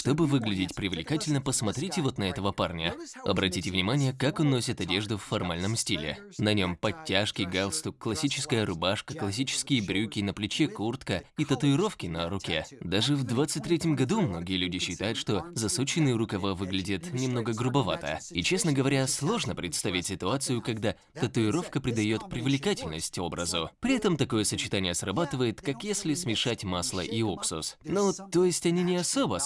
Чтобы выглядеть привлекательно, посмотрите вот на этого парня. Обратите внимание, как он носит одежду в формальном стиле. На нем подтяжки, галстук, классическая рубашка, классические брюки, на плече куртка и татуировки на руке. Даже в 23 году многие люди считают, что засученные рукава выглядят немного грубовато. И, честно говоря, сложно представить ситуацию, когда татуировка придает привлекательность образу. При этом такое сочетание срабатывает, как если смешать масло и уксус. Ну, то есть они не особо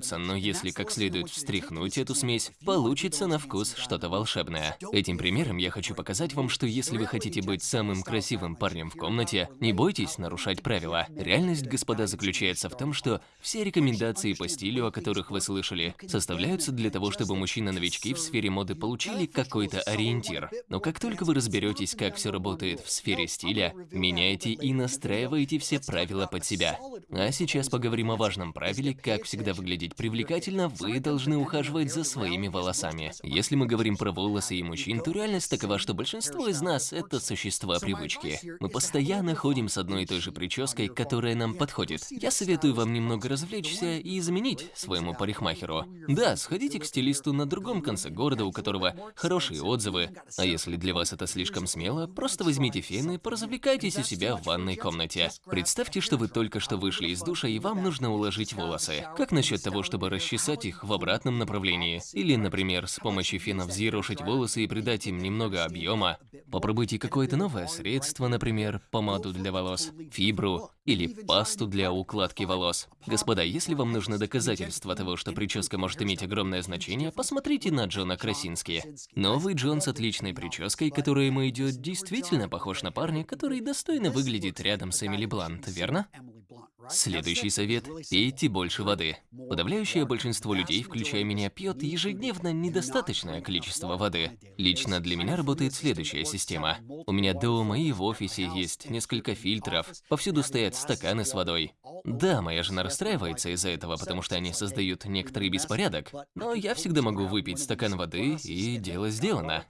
смешиваются, но если как следует встряхнуть эту смесь, получится на вкус что-то волшебное. Этим примером я хочу показать вам, что если вы хотите быть самым красивым парнем в комнате, не бойтесь нарушать правила. Реальность, господа, заключается в том, что все рекомендации по стилю, о которых вы слышали, составляются для того, чтобы мужчины-новички в сфере моды получили какой-то ориентир. Но как только вы разберетесь, как все работает в сфере стиля, меняйте и настраивайте все правила под себя. А сейчас поговорим о важном правиле, как всегда выглядеть привлекательно, вы должны ухаживать за своими волосами. Если мы говорим про волосы и мужчин, то реальность такова, что большинство из нас – это существа привычки. Мы постоянно ходим с одной и той же прической, которая нам подходит. Я советую вам немного развлечься и заменить своему парикмахеру. Да, сходите к стилисту на другом конце города, у которого хорошие отзывы. А если для вас это слишком смело, просто возьмите фен и поразвлекайтесь у себя в ванной комнате. Представьте, что вы только что вышли из душа и вам нужно уложить волосы. Как насчет того, чтобы расчесать их в обратном направлении? Или, например, с помощью фена взъерошить волосы и придать им немного объема? Попробуйте какое-то новое средство, например, помаду для волос, фибру или пасту для укладки волос. Господа, если вам нужно доказательство того, что прическа может иметь огромное значение, посмотрите на Джона Красински. Новый Джон с отличной прической, которая ему идет, действительно похож на парня, который достойно выглядит рядом с Эмили Блант, верно? Следующий совет – пейте больше воды. Подавляющее большинство людей, включая меня, пьет ежедневно недостаточное количество воды. Лично для меня работает следующая система. У меня дома и в офисе есть несколько фильтров, повсюду стоят стаканы с водой. Да, моя жена расстраивается из-за этого, потому что они создают некоторый беспорядок, но я всегда могу выпить стакан воды, и дело сделано.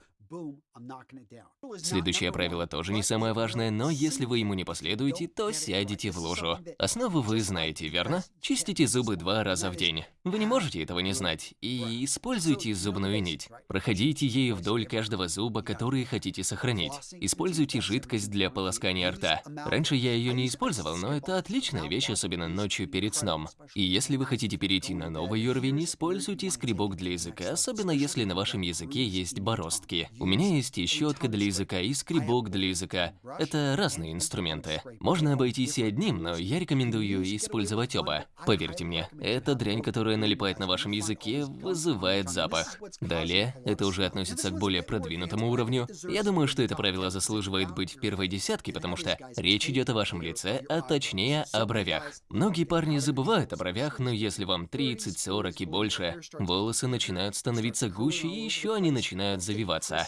Следующее правило тоже не самое важное, но если вы ему не последуете, то сядете в лужу. Основу вы знаете, верно? Чистите зубы два раза в день. Вы не можете этого не знать. И используйте зубную нить. Проходите ею вдоль каждого зуба, который хотите сохранить. Используйте жидкость для полоскания рта. Раньше я ее не использовал, но это отличная вещь, особенно ночью перед сном. И если вы хотите перейти на новый уровень, используйте скребок для языка, особенно если на вашем языке есть бороздки. У меня есть щетка для языка, и скребок для языка. Это разные инструменты. Можно обойтись и одним, но я рекомендую использовать оба. Поверьте мне, эта дрянь, которая налипает на вашем языке, вызывает запах. Далее, это уже относится к более продвинутому уровню. Я думаю, что это правило заслуживает быть в первой десятке, потому что речь идет о вашем лице, а точнее о бровях. Многие парни забывают о бровях, но если вам 30, 40 и больше, волосы начинают становиться гуще и еще они начинают завиваться.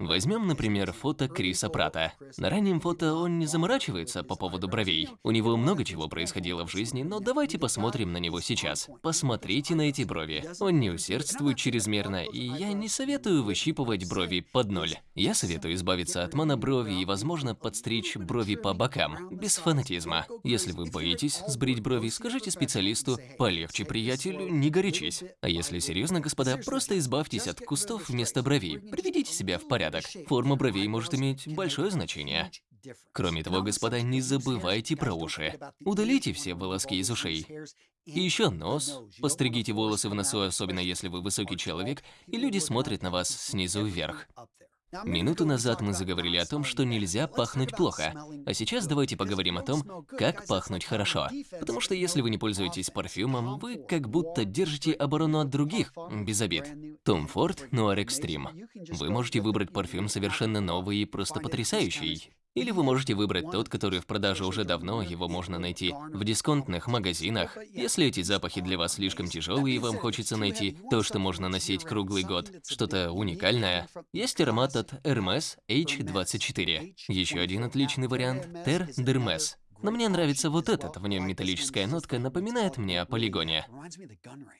Возьмем, например, фото Криса Прата. На раннем фото он не заморачивается по поводу бровей. У него много чего происходило в жизни, но давайте посмотрим на него сейчас. Посмотрите на эти брови. Он не усердствует чрезмерно, и я не советую выщипывать брови под ноль. Я советую избавиться от моноброви и, возможно, подстричь брови по бокам, без фанатизма. Если вы боитесь сбрить брови, скажите специалисту «полегче, приятель, не горячись». А если серьезно, господа, просто избавьтесь от кустов вместо бровей, приведите себя в порядок порядок. Форма бровей может иметь большое значение. Кроме того, господа, не забывайте про уши. Удалите все волоски из ушей. И еще нос. Постригите волосы в носу, особенно если вы высокий человек, и люди смотрят на вас снизу вверх. Минуту назад мы заговорили о том, что нельзя пахнуть плохо, а сейчас давайте поговорим о том, как пахнуть хорошо. Потому что если вы не пользуетесь парфюмом, вы как будто держите оборону от других, без обид. Tom Ford Noir Extreme. Вы можете выбрать парфюм совершенно новый и просто потрясающий. Или вы можете выбрать тот, который в продаже уже давно, его можно найти в дисконтных магазинах. Если эти запахи для вас слишком тяжелые и вам хочется найти то, что можно носить круглый год, что-то уникальное, есть аромат от Hermes H24. Еще один отличный вариант – Ter Dermes. Но мне нравится вот этот, в нем металлическая нотка напоминает мне о полигоне.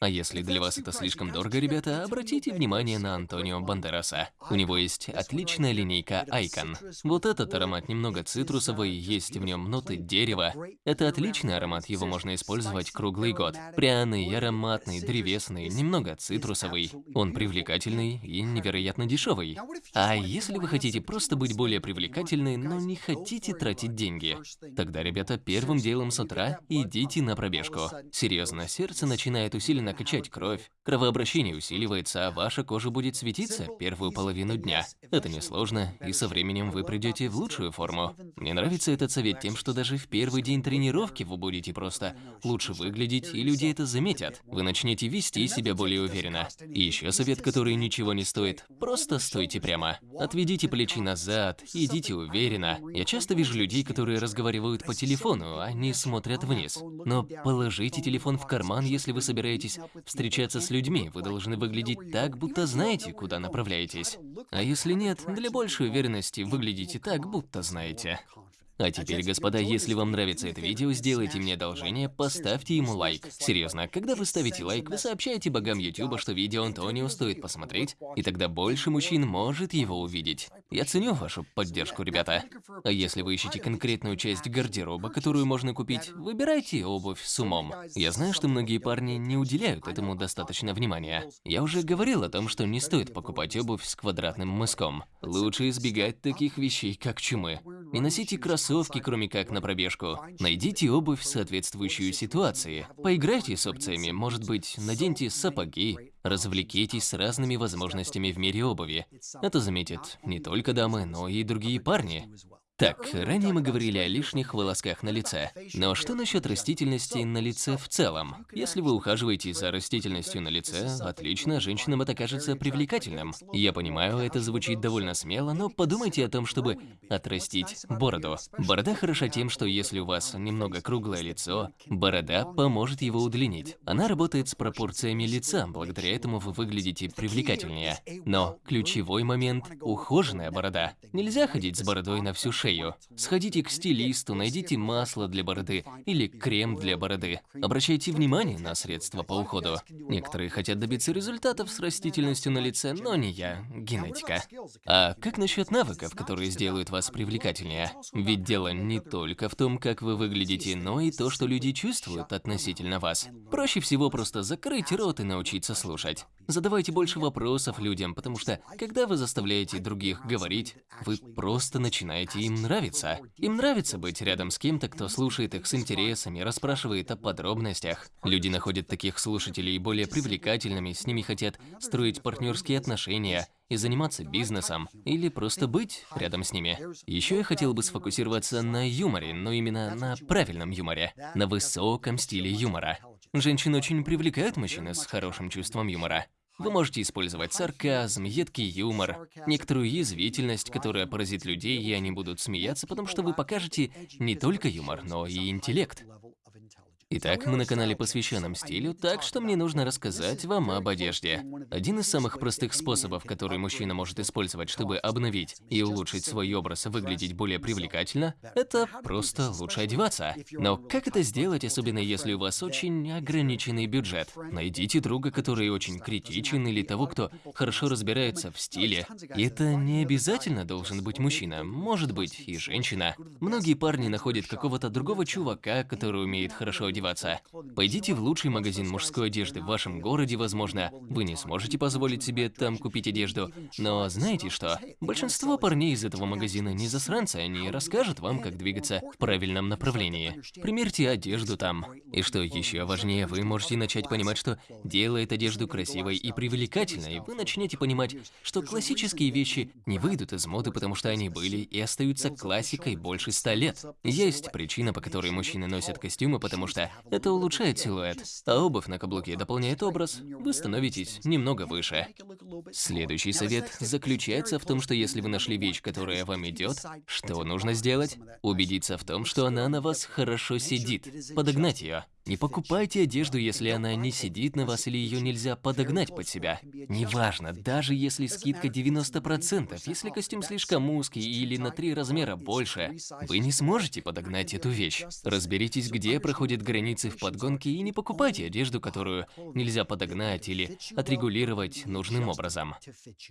А если для вас это слишком дорого, ребята, обратите внимание на Антонио Бандераса. У него есть отличная линейка Icon. Вот этот аромат немного цитрусовый, есть в нем ноты дерева. Это отличный аромат, его можно использовать круглый год. Пряный, ароматный, древесный, немного цитрусовый. Он привлекательный и невероятно дешевый. А если вы хотите просто быть более привлекательной, но не хотите тратить деньги, тогда, ребята, первым делом с утра идите на пробежку. Серьезно, сердце начинает усиленно качать кровь, кровообращение усиливается, а ваша кожа будет светиться первую половину дня. Это несложно, и со временем вы придете в лучшую форму. Мне нравится этот совет тем, что даже в первый день тренировки вы будете просто лучше выглядеть, и люди это заметят. Вы начнете вести себя более уверенно. И еще совет, который ничего не стоит. Просто стойте прямо. Отведите плечи назад, идите уверенно. Я часто вижу людей, которые разговаривают по телефону, они смотрят вниз. Но положите телефон в карман, если вы собираетесь встречаться с людьми. Вы должны выглядеть так, будто знаете, куда направляетесь. А если нет, для большей уверенности выглядите так, будто знаете. А теперь, господа, если вам нравится это видео, сделайте мне одолжение, поставьте ему лайк. Серьезно, когда вы ставите лайк, вы сообщаете богам YouTube, что видео Антонио стоит посмотреть, и тогда больше мужчин может его увидеть. Я ценю вашу поддержку, ребята. А если вы ищете конкретную часть гардероба, которую можно купить, выбирайте обувь с умом. Я знаю, что многие парни не уделяют этому достаточно внимания. Я уже говорил о том, что не стоит покупать обувь с квадратным мыском. Лучше избегать таких вещей, как чумы. Не носите кроссовки, кроме как на пробежку. Найдите обувь, соответствующую ситуации. Поиграйте с опциями, может быть, наденьте сапоги. Развлекитесь с разными возможностями в мире обуви. Это заметят не только дамы, но и другие парни. Так, ранее мы говорили о лишних волосках на лице. Но что насчет растительности на лице в целом? Если вы ухаживаете за растительностью на лице, отлично, женщинам это кажется привлекательным. Я понимаю, это звучит довольно смело, но подумайте о том, чтобы отрастить бороду. Борода хороша тем, что если у вас немного круглое лицо, борода поможет его удлинить. Она работает с пропорциями лица, благодаря этому вы выглядите привлекательнее. Но ключевой момент – ухоженная борода. Нельзя ходить с бородой на всю шею шею. Сходите к стилисту, найдите масло для бороды или крем для бороды. Обращайте внимание на средства по уходу. Некоторые хотят добиться результатов с растительностью на лице, но не я, генетика. А как насчет навыков, которые сделают вас привлекательнее? Ведь дело не только в том, как вы выглядите, но и то, что люди чувствуют относительно вас. Проще всего просто закрыть рот и научиться слушать. Задавайте больше вопросов людям, потому что, когда вы заставляете других говорить, вы просто начинаете им нравиться. Им нравится быть рядом с кем-то, кто слушает их с интересами, расспрашивает о подробностях. Люди находят таких слушателей более привлекательными, с ними хотят строить партнерские отношения, и заниматься бизнесом, или просто быть рядом с ними. Еще я хотел бы сфокусироваться на юморе, но именно на правильном юморе, на высоком стиле юмора. Женщин очень привлекают мужчины с хорошим чувством юмора. Вы можете использовать сарказм, едкий юмор, некоторую язвительность, которая поразит людей, и они будут смеяться, потому что вы покажете не только юмор, но и интеллект. Итак, мы на канале, посвященном стилю, так что мне нужно рассказать вам об одежде. Один из самых простых способов, который мужчина может использовать, чтобы обновить и улучшить свой образ выглядеть более привлекательно, это просто лучше одеваться. Но как это сделать, особенно если у вас очень ограниченный бюджет? Найдите друга, который очень критичен, или того, кто хорошо разбирается в стиле. И это не обязательно должен быть мужчина, может быть и женщина. Многие парни находят какого-то другого чувака, который умеет хорошо одеваться, одеваться. Пойдите в лучший магазин мужской одежды в вашем городе, возможно, вы не сможете позволить себе там купить одежду, но знаете что? Большинство парней из этого магазина не засранцы, они расскажут вам, как двигаться в правильном направлении. Примерьте одежду там. И что еще важнее, вы можете начать понимать, что делает одежду красивой и привлекательной, вы начнете понимать, что классические вещи не выйдут из моды, потому что они были и остаются классикой больше ста лет. Есть причина, по которой мужчины носят костюмы, потому что это улучшает силуэт, а обувь на каблуке дополняет образ, вы становитесь немного выше. Следующий совет заключается в том, что если вы нашли вещь, которая вам идет, что нужно сделать? Убедиться в том, что она на вас хорошо сидит, подогнать ее. Не покупайте одежду, если она не сидит на вас или ее нельзя подогнать под себя. Неважно, даже если скидка 90%, если костюм слишком узкий или на три размера больше, вы не сможете подогнать эту вещь. Разберитесь, где проходят границы в подгонке и не покупайте одежду, которую нельзя подогнать или отрегулировать нужным образом.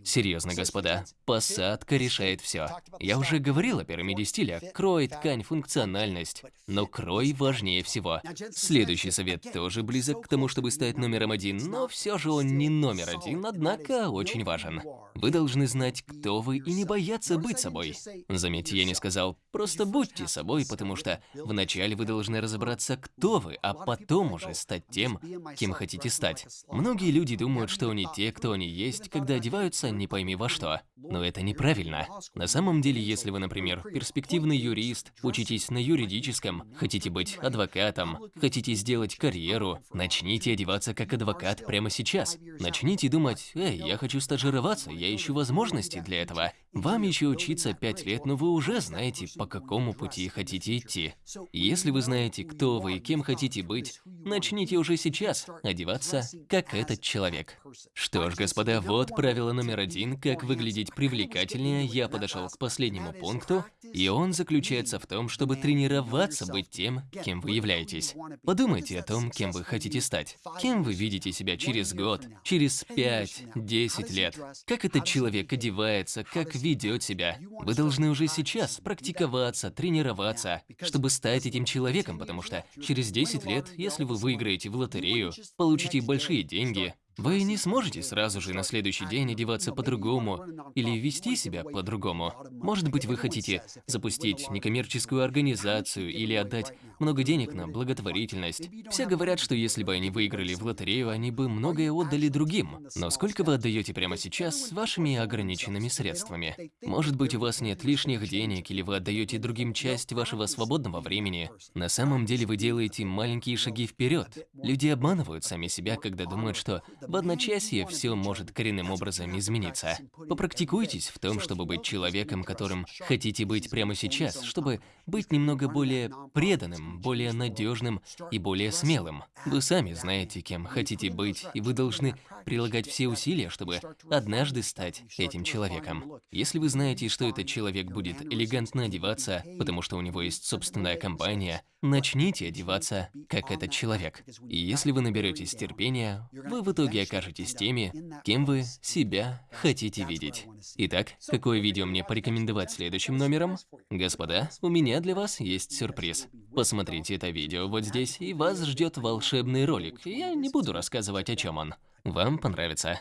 Серьезно, господа, посадка решает все. Я уже говорил о пирамиде стиля. Крой, ткань, функциональность. Но крой важнее всего. Следующий совет тоже близок к тому, чтобы стать номером один, но все же он не номер один, однако очень важен. Вы должны знать, кто вы, и не бояться быть собой. Заметьте, я не сказал «просто будьте собой», потому что вначале вы должны разобраться, кто вы, а потом уже стать тем, кем хотите стать. Многие люди думают, что они те, кто они есть, когда одеваются не пойми во что. Но это неправильно. На самом деле, если вы, например, перспективный юрист, учитесь на юридическом, хотите быть адвокатом, хотите сделать карьеру, начните одеваться как адвокат прямо сейчас. Начните думать, эй, я хочу стажироваться, я ищу возможности для этого. Вам еще учиться 5 лет, но вы уже знаете, по какому пути хотите идти. Если вы знаете, кто вы и кем хотите быть, начните уже сейчас одеваться, как этот человек. Что ж, господа, вот правило номер один, как выглядеть привлекательнее, я подошел к последнему пункту, и он заключается в том, чтобы тренироваться быть тем, кем вы являетесь. Подумайте о том, кем вы хотите стать. Кем вы видите себя через год, через 5-10 лет. Как этот человек одевается, как ведет себя. Вы должны уже сейчас практиковаться, тренироваться, чтобы стать этим человеком, потому что через 10 лет, если вы выиграете в лотерею, получите большие деньги, вы не сможете сразу же на следующий день одеваться по-другому или вести себя по-другому. Может быть, вы хотите запустить некоммерческую организацию или отдать много денег на благотворительность. Все говорят, что если бы они выиграли в лотерею, они бы многое отдали другим. Но сколько вы отдаете прямо сейчас с вашими ограниченными средствами? Может быть, у вас нет лишних денег или вы отдаете другим часть вашего свободного времени. На самом деле вы делаете маленькие шаги вперед. Люди обманывают сами себя, когда думают, что в одночасье все может коренным образом измениться. Попрактикуйтесь в том, чтобы быть человеком, которым хотите быть прямо сейчас, чтобы быть немного более преданным, более надежным и более смелым. Вы сами знаете, кем хотите быть, и вы должны прилагать все усилия, чтобы однажды стать этим человеком. Если вы знаете, что этот человек будет элегантно одеваться, потому что у него есть собственная компания, начните одеваться как этот человек. И если вы наберетесь терпения, вы в итоге окажетесь теми, кем вы себя хотите видеть. Итак, какое видео мне порекомендовать следующим номером? Господа, у меня для вас есть сюрприз. Посмотрите это видео вот здесь, и вас ждет волшебный ролик. Я не буду рассказывать, о чем он. Вам понравится.